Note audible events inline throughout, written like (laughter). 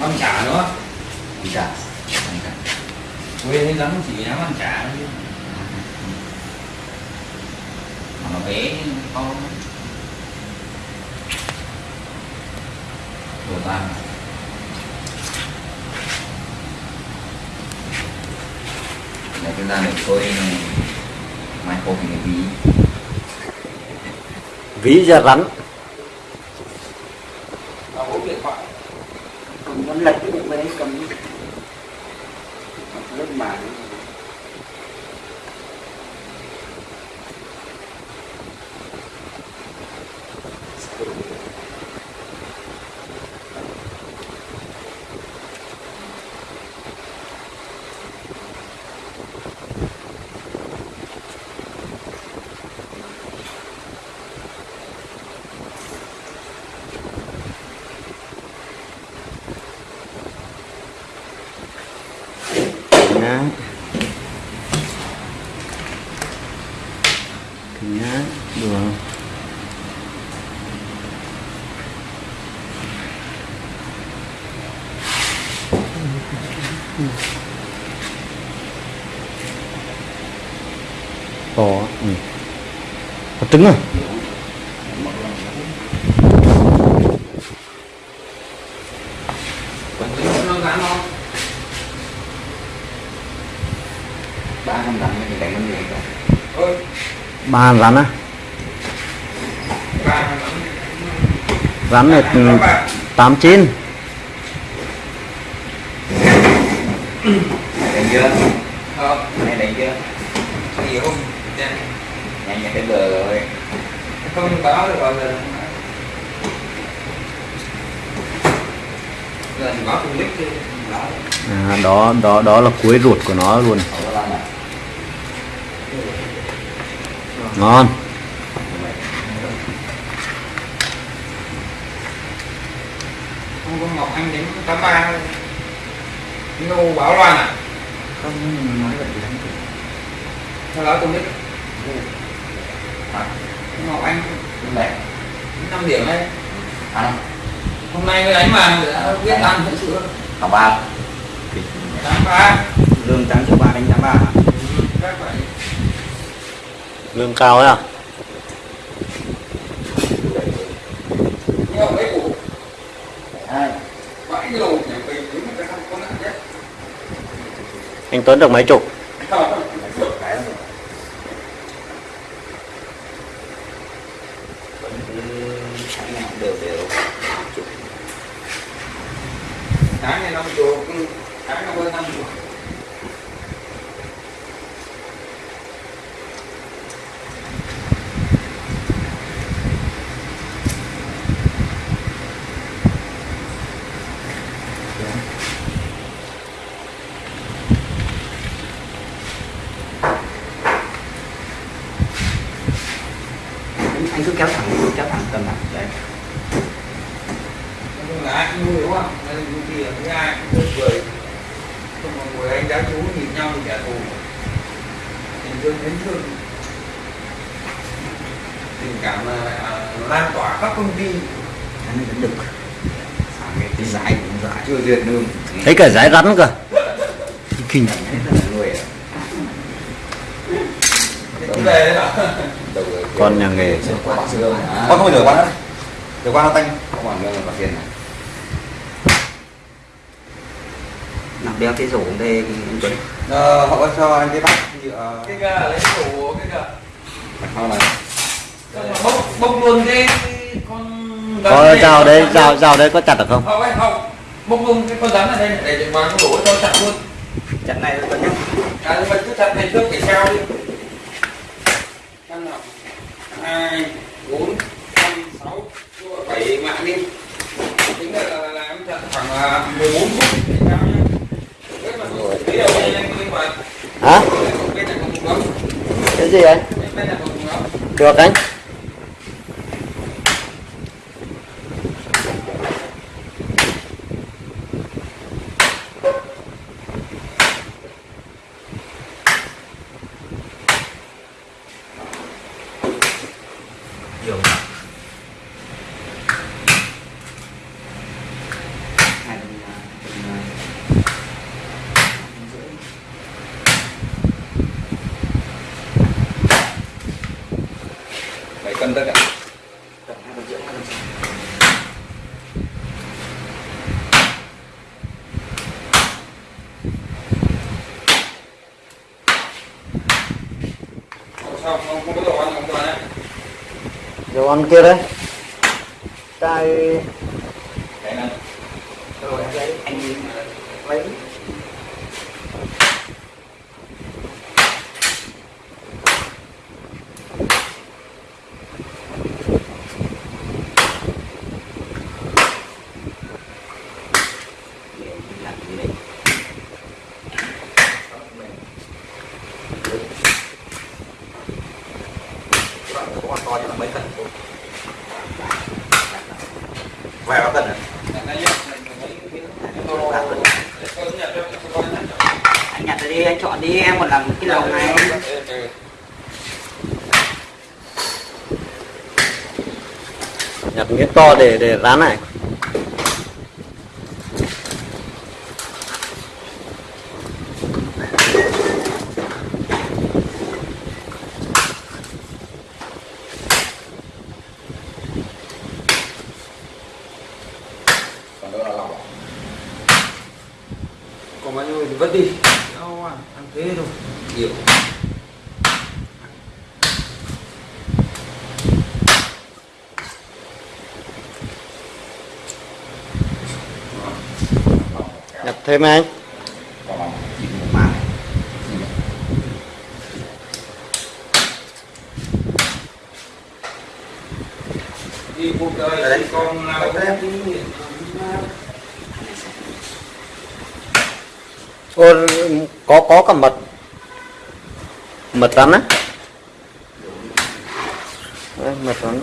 ăn chả nữa. Ăn chả. Ăn chả. Quê thấy lắm chỉ dám ăn chả thôi mà nó bé con đồ tan là cái da này mai micro thì ví. Ví ra rắn. Cái bụng đấy cầm rất mà nhá nhá được to ừ. có trứng à? Ba rắn á? Rắn này ừ, tám chín đánh chưa không này đánh chưa gì không nhanh nhanh nhanh cái bờ rồi. Không báo được bao giờ. À, đó đó đó là cuối ruột của nó luôn. Này ngon. Không ngọc anh đến tám ba nô báo loan à? Không nói vậy thì à ngọc anh? Mẹ năm điểm đấy à hôm nay với đánh mà đã biết ăn thật sự học ba. Tám ba. Lương tám triệu ba đánh tám ba. Các bạn lương cao ấy à? Nhiều mấy củ hai. Bảy cái đồ nhà mình đúng là cái không có nặng nhất anh Tuấn được mấy chục cái rồi vẫn cứ sáng nào cũng đều đều chục tháng này năm chục tháng nó hơn năm chục anh, anh cứ kéo thẳng kéo thẳng tầm này đấy nói chung là ai cũng vui đúng không nên vui thì là với ai cũng vui cười không mà ngồi anh đã chú nhìn nhau thì trả thù tình thương đến thương tình cảm là à, lan tỏa khắp công ty anh vẫn được sáng cái tí dài duyệt đường thấy cả giải rắn cơ. Kinh là con nhà nghề con không qua nữa rửa qua nó tanh. Có quả lương là quả tiền này nằm đeo cái rổ đây anh Tuấn. Ờ, họ có cho anh cái bát nhựa. Cái gà lấy đủ cái gà. Sau này. Bốc bốc luôn cái con có dao đấy dao dao đấy có chặt được không? Không không bốc luôn cái con rắn ở đây này, để vào cái đổ cho chặt luôn. Trận này Tuấn nhé à nhưng mà cứ chặt này trước để treo đi. Năm nào? Hai bốn năm sáu bảy mạng đi. Tính là, là, là em chặt khoảng à, 14 phút để treo nhá. Thế mà tí đầu đây anh đi vào hả? Này cái gì anh? Này được anh cân tất cả Tầm hai cân triệu hai không có ăn không dầu ăn kia đấy. Chai cái này Rồi, anh lấy, anh lấy. Để mình làm cái này. các bạn có con to nhưng mà mấy cân vài ba cân à anh nhặt ra đi anh chọn đi em còn làm cái lồng này nhặt miếng to để để rán này còn đâu là lòng còn bao nhiêu thì vứt đi đâu à ăn thế thôi nhiều nhặt thêm anh đi cuộc đời thì con Ô, có có cả mật. Mật rắn á. Đấy, mật rắn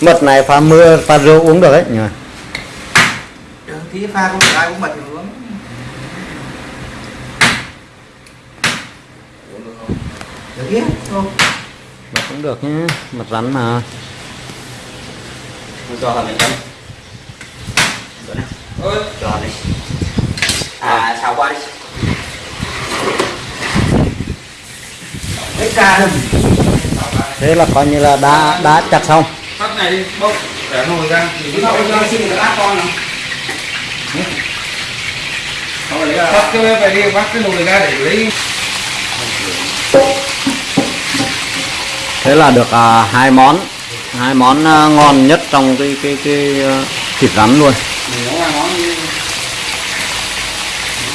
mật này pha mưa pha rượu uống được đấy nhỉ? Được, tí pha không phải ai cũng mật thì uống. Được chứ không? Mật cũng được nhé mật rắn mà. Cho thằng này Được cho đi à xào qua đi. Thế là coi như là đã đã chặt xong phát này đi bốc để nồi ra Cái cậu cho xin được áp con nào? Phát cái về đi bắt cái nồi ra để lấy. Thế là được à, hai món hai món à, ngon nhất trong cái cái cái à, thịt rắn luôn.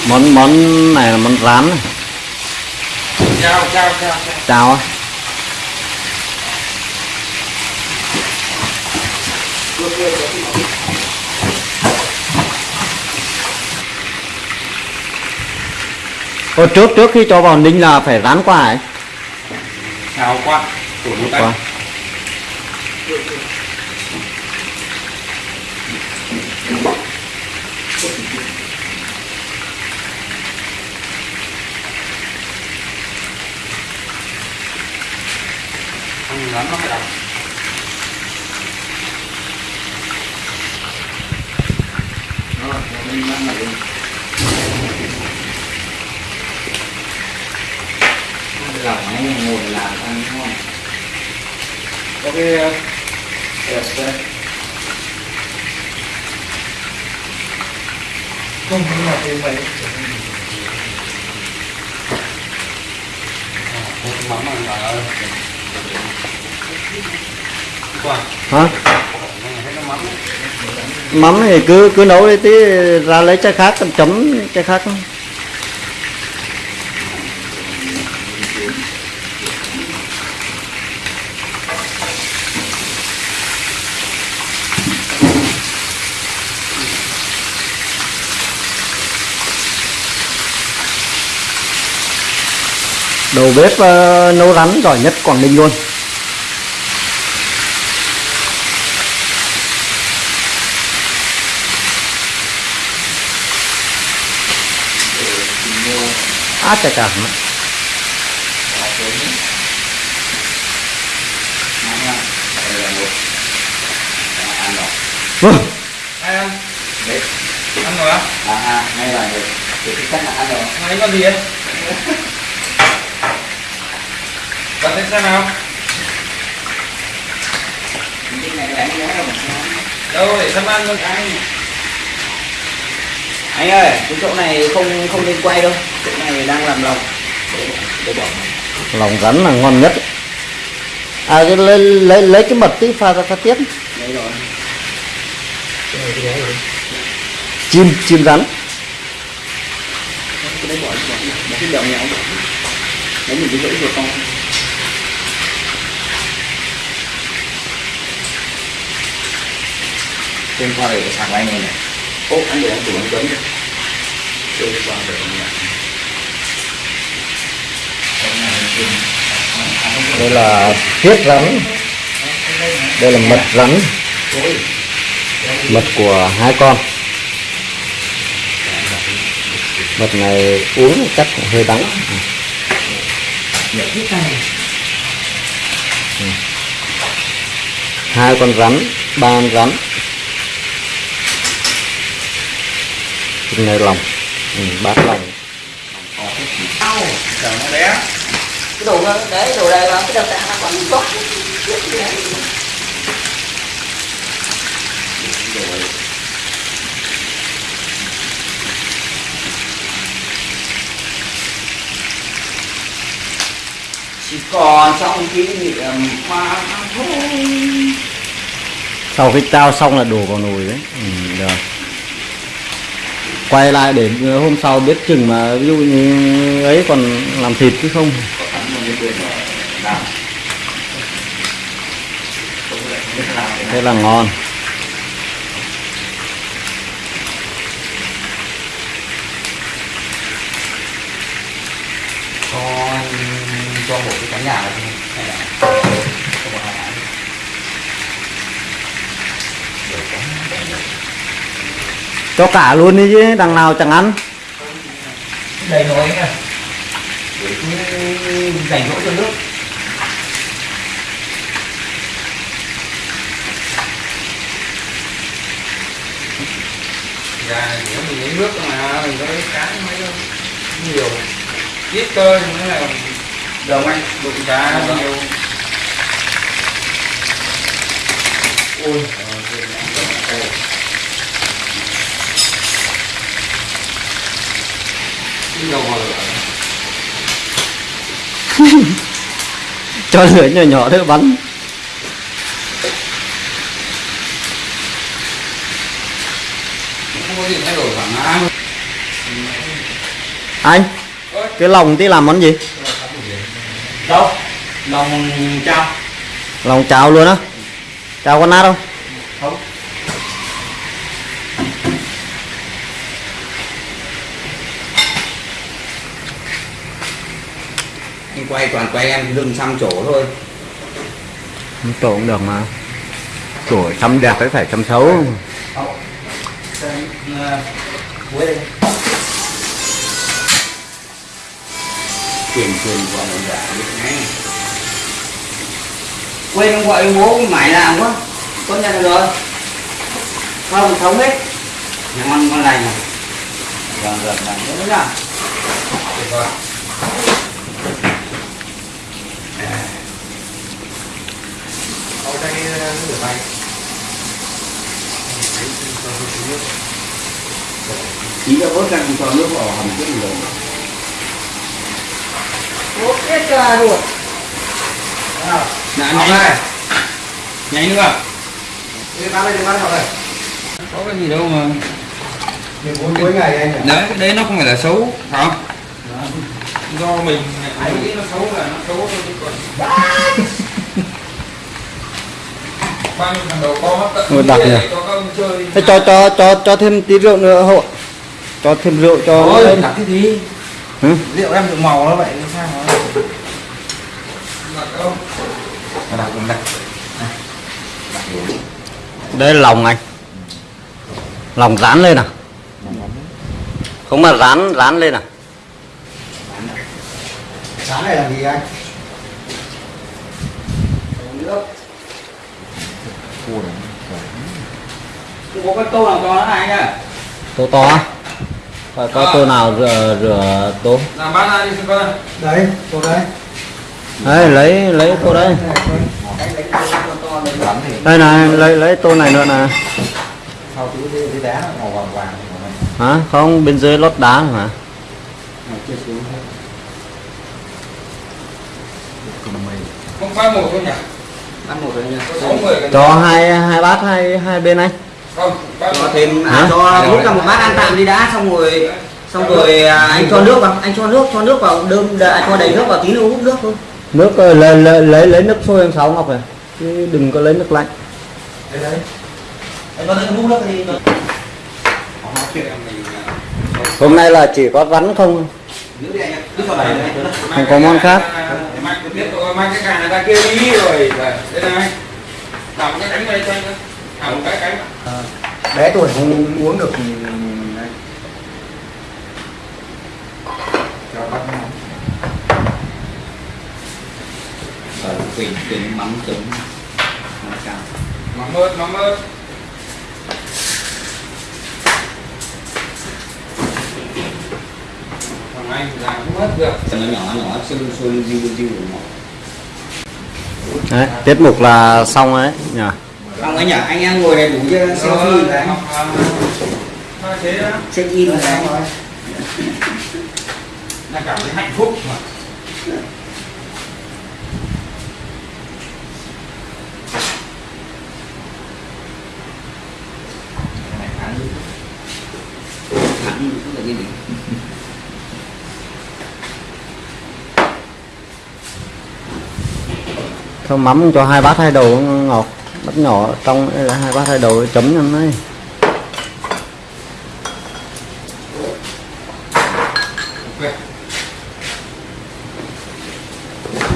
Món món này là món rán. Này. chao chao chao. Chào Ô, trước trước khi cho vào ninh là phải rán qua ấy. Chao qua. Một tay. Qua. Ăn rắn nó phải đọc Lòng này ngồi làm ăn ngon ok ờ, Không? Phải là vậy một mắm mà là qua hả? Mắm thì cứ cứ nấu đi tí ra lấy trái khác chấm trái khác đầu bếp ờ, nấu rắn giỏi nhất Quảng Ninh luôn. Á chà chà vâng. Ai ăn? Ăn rồi á? À, à, ngay là được Thì cái cách là ăn rồi. Mấy con gì ấy Lên xem nào. Đâu để xem ăn luôn anh. anh ơi cái chỗ này không không nên quay đâu. Chỗ này đang làm lòng. Để, để bỏ lòng rắn là ngon nhất. À cái lấy lấy lấy cái mật tí pha ra pha tiếp đấy rồi. Chim chim rắn. Cái đấy bỏ đi, bỏ đi, bỏ cái đầu nhỏ lấy mình cái rỗi ruột con trên qua để sạc lại này này. Ô anh để anh tủ anh tuấn Đây, qua để anh nhận. đây là huyết rắn. Đây là mật rắn. Mật của hai con. Mật này uống chắc hơi đắng. Ừ. hai con rắn ba con rắn cái này lòng. Ừ, bát lòng. Cái đồ đấy đồ đây là cái đầu ta nó còn tốt. Chỉ còn trong kỷ niệm mà thôi sau khi trao xong là đổ vào nồi đấy. Ừ, được quay lại để ờ, hôm sau biết chừng mà ví dụ như ấy còn làm thịt chứ không. Thế là ngon. Cho cho một cái cánh gà này hay là cho một hai cái cho cả luôn đi chứ đằng nào chẳng ăn đầy nồi nha để dành cho nước Gà chỉ có mình lấy nước mà, mình có lấy cá mấy đâu. Nhiều. Ít cơ mới là đồng anh đụng cá nhiều. ôi Đi đâu mà lửa. Cho lửa nhỏ nhỏ thôi bắn. Anh cái lòng tí làm món gì? Đâu? Lòng trao lòng cháo luôn á. Cháo con nát không anh quay toàn quay em lưng xăm chỗ thôi. Tổ cũng được mà. Tổ chăm đẹp phải phải chăm xấu. Tiền tiền của mình đã biết ngay. Quên ông gọi bố mải làm quá. Con nhận rồi. Không thống hết nhà ngon lành. Này vâng vâng vâng. Đúng nào nó rửa tay. chỉ có vớt ra cho nước vào hầm trước rồi Ủa, cái cà ruột Dạ, Học nhanh đây. nhanh nữa Đi bán đây, đi bán học đây. Có cái gì đâu mà. cuối ngày anh Đấy, đấy nó không phải là xấu, phải không? Do mình anh nghĩ nó xấu là nó xấu thôi chứ còn. (laughs) Ôi, đặc nhỉ. thế cho cho cho cho thêm tí rượu nữa hộ cho thêm rượu cho Ôi, đặt cái gì Ừ. Liệu em được màu nó vậy sao nó Đặt không? đặt đặt đây là lòng anh. Lòng rán lên à? Không mà rán rán lên à? Sáng này làm gì anh? Nước Không có cái tô nào cho nó này nhá. Tô to á? Phải có tô nào rửa rửa tô Làm bán ra đi coi. đấy chỗ đấy. Đấy lấy lấy tô đấy. Đây này lấy lấy tô này nữa nè hả? Không bên dưới lót đá mà. Không ba một thôi nhỉ cho hai hai bát hai hai bên anh. Cho thêm à, cho hút ra một bát ăn tạm đi đã xong rồi xong rồi à, anh cho nước vào anh cho nước cho nước vào đơm à, cho đầy nước vào tí nữa hút nước thôi. Nước ờ, lấy lấy lấy, lấy nước sôi em sáu ngọc này chứ đừng có lấy nước lạnh. Anh có hút nước đi hôm nay là chỉ có rắn không? Không có món khác. Mang cái tiếp tục mang cái cà này ra kia đi rồi đây này cầm cái cánh đây cho anh cầm cái cánh bé tuổi không uống được thì đấy. cho bắt nó rồi quỳnh quỳnh mắm trứng mắm cam mắm ớt mắm ớt thằng anh làm không hết được cho nó nhỏ nhỏ xôi xôi riu riu nhỏ đấy tiết mục là xong đấy nhỉ xong ấy nhỉ anh em ngồi này đủ chưa đấy. Thôi thế đó check in rồi đấy. Là cảm thấy hạnh phúc mà. Thẳng thẳng là như gì cho mắm cho hai bát hai đầu ngọt, bát nhỏ trong là hai bát hai đầu chấm nhân đấy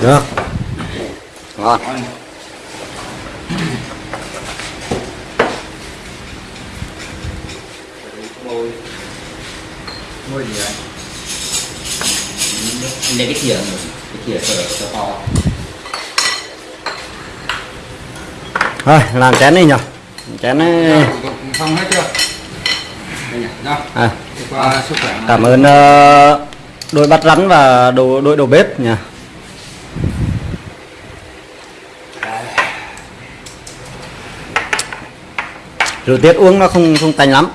được. Ngon. Nuôi gì lấy cái thìa cái thìa cho cho to. Thôi làm chén đi nhỉ. Chén ấy. Xong hết chưa? À, cảm ơn ờ, đôi bát rắn và đồ đội đầu bếp nhỉ. Rượu tiết uống nó không không tanh lắm